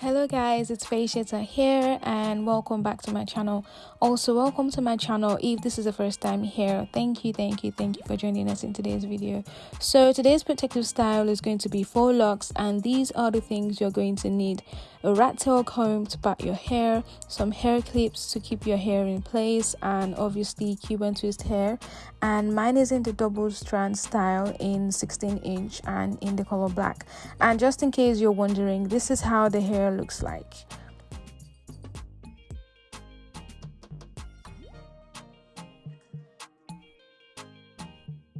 hello guys it's Faisheta here and welcome back to my channel. Also welcome to my channel if this is the first time here. Thank you thank you thank you for joining us in today's video. So today's protective style is going to be faux locks and these are the things you're going to need. A rat tail comb to part your hair some hair clips to keep your hair in place and obviously cuban twist hair. And mine is in the double strand style in 16 inch and in the color black. And just in case you're wondering this is how the hair looks like.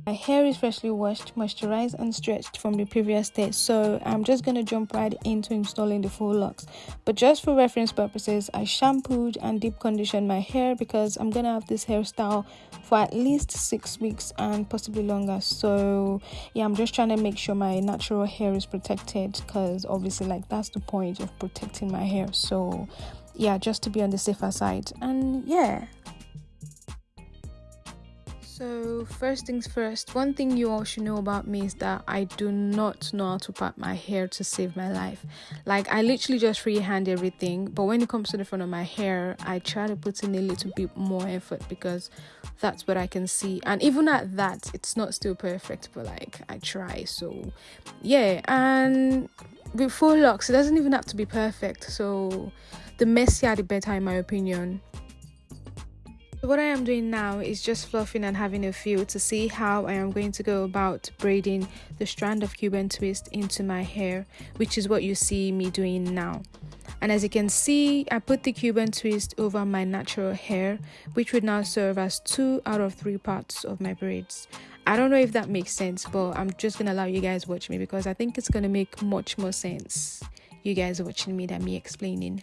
My hair is freshly washed, moisturized and stretched from the previous day so I'm just going to jump right into installing the faux locks. But just for reference purposes, I shampooed and deep conditioned my hair because I'm going to have this hairstyle for at least 6 weeks and possibly longer. So yeah, I'm just trying to make sure my natural hair is protected because obviously like that's the point of protecting my hair. So yeah, just to be on the safer side. And yeah, so, first things first, one thing you all should know about me is that I do not know how to part my hair to save my life. Like, I literally just freehand everything, but when it comes to the front of my hair, I try to put in a little bit more effort because that's what I can see. And even at that, it's not still perfect, but like, I try. So, yeah, and with faux locks, it doesn't even have to be perfect. So, the messier the better, in my opinion what I am doing now is just fluffing and having a feel to see how I am going to go about braiding the strand of Cuban twist into my hair, which is what you see me doing now. And as you can see, I put the Cuban twist over my natural hair, which would now serve as two out of three parts of my braids. I don't know if that makes sense, but I'm just gonna allow you guys watch me because I think it's gonna make much more sense. You guys watching me than me explaining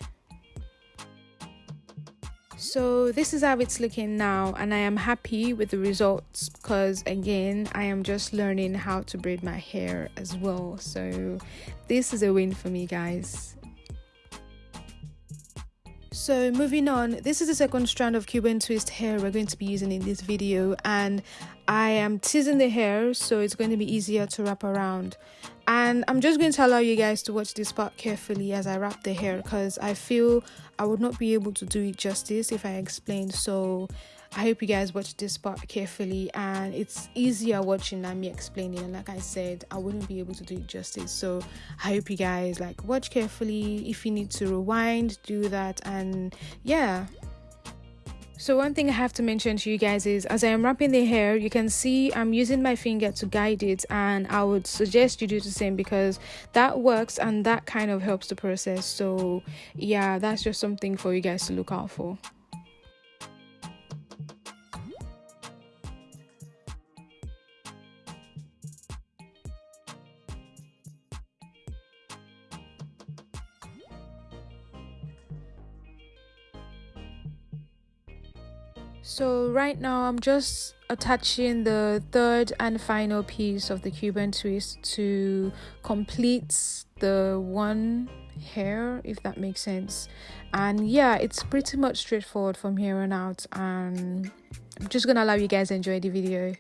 so this is how it's looking now and i am happy with the results because again i am just learning how to braid my hair as well. So this is a win for me guys. So moving on this is the second strand of cuban twist hair we're going to be using in this video and i am teasing the hair so it's going to be easier to wrap around and i'm just going to allow you guys to watch this part carefully as i wrap the hair because i feel i would not be able to do it justice if i explained so i hope you guys watch this part carefully and it's easier watching than me explaining. And like i said i wouldn't be able to do it justice. So i hope you guys like watch carefully. If you need to rewind do that. And yeah so one thing I have to mention to you guys is as I am wrapping the hair, you can see I'm using my finger to guide it and I would suggest you do the same because that works and that kind of helps the process. So yeah, that's just something for you guys to look out for. So right now I'm just attaching the third and final piece of the Cuban twist to complete the one hair if that makes sense. And yeah it's pretty much straightforward from here on out. And I'm just gonna allow you guys enjoy the video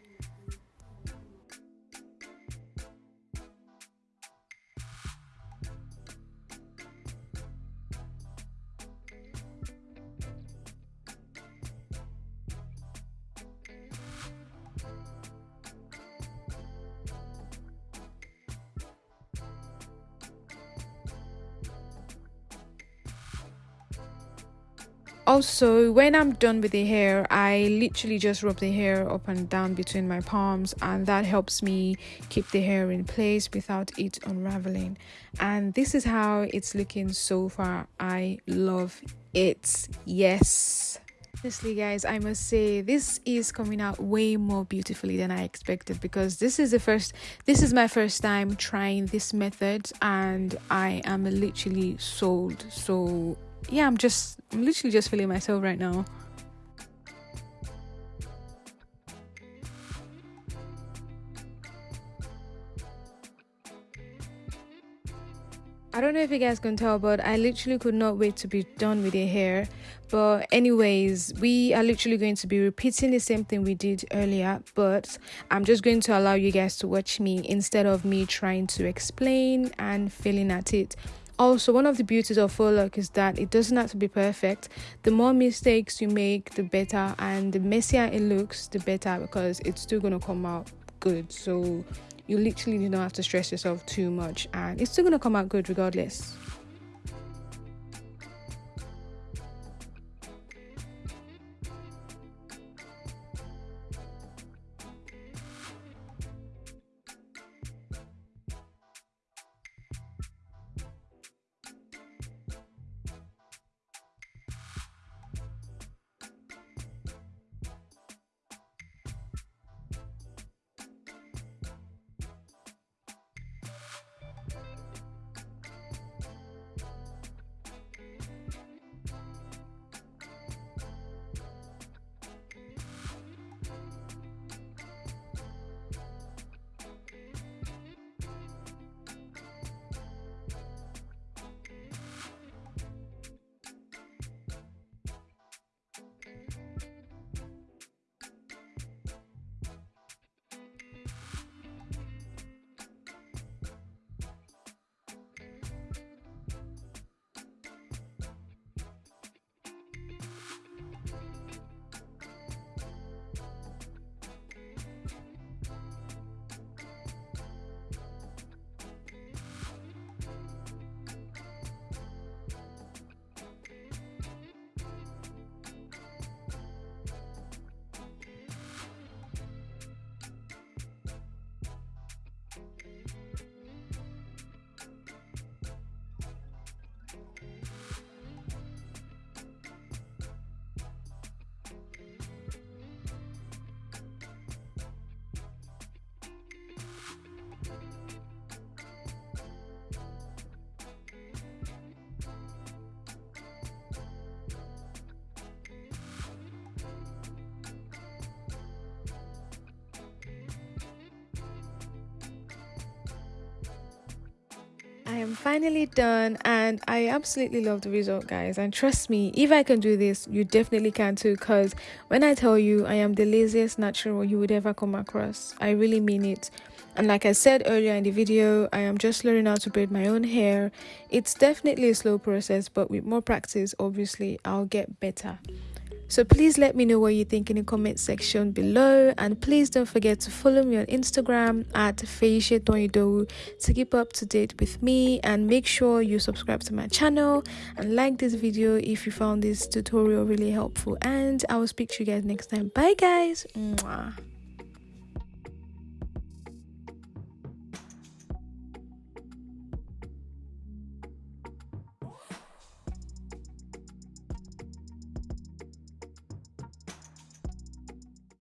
also when i'm done with the hair i literally just rub the hair up and down between my palms and that helps me keep the hair in place without it unraveling. And this is how it's looking so far. I love it. Yes. Honestly guys i must say this is coming out way more beautifully than i expected because this is the first this is my first time trying this method and i am literally sold so yeah, I'm just, I'm literally just feeling myself right now. I don't know if you guys can tell, but I literally could not wait to be done with the hair. But, anyways, we are literally going to be repeating the same thing we did earlier, but I'm just going to allow you guys to watch me instead of me trying to explain and feeling at it also one of the beauties of faux lock is that it doesn't have to be perfect. The more mistakes you make the better and the messier it looks the better because it's still going to come out good. So you literally do not have to stress yourself too much and it's still going to come out good regardless I am finally done and I absolutely love the result guys. And trust me if I can do this you definitely can too because when I tell you I am the laziest natural you would ever come across I really mean it. And like I said earlier in the video I am just learning how to braid my own hair. It's definitely a slow process but with more practice obviously I'll get better so please let me know what you think in the comment section below and please don't forget to follow me on Instagram at Feishe to keep up to date with me and make sure you subscribe to my channel and like this video if you found this tutorial really helpful and I will speak to you guys next time. Bye guys. Mwah.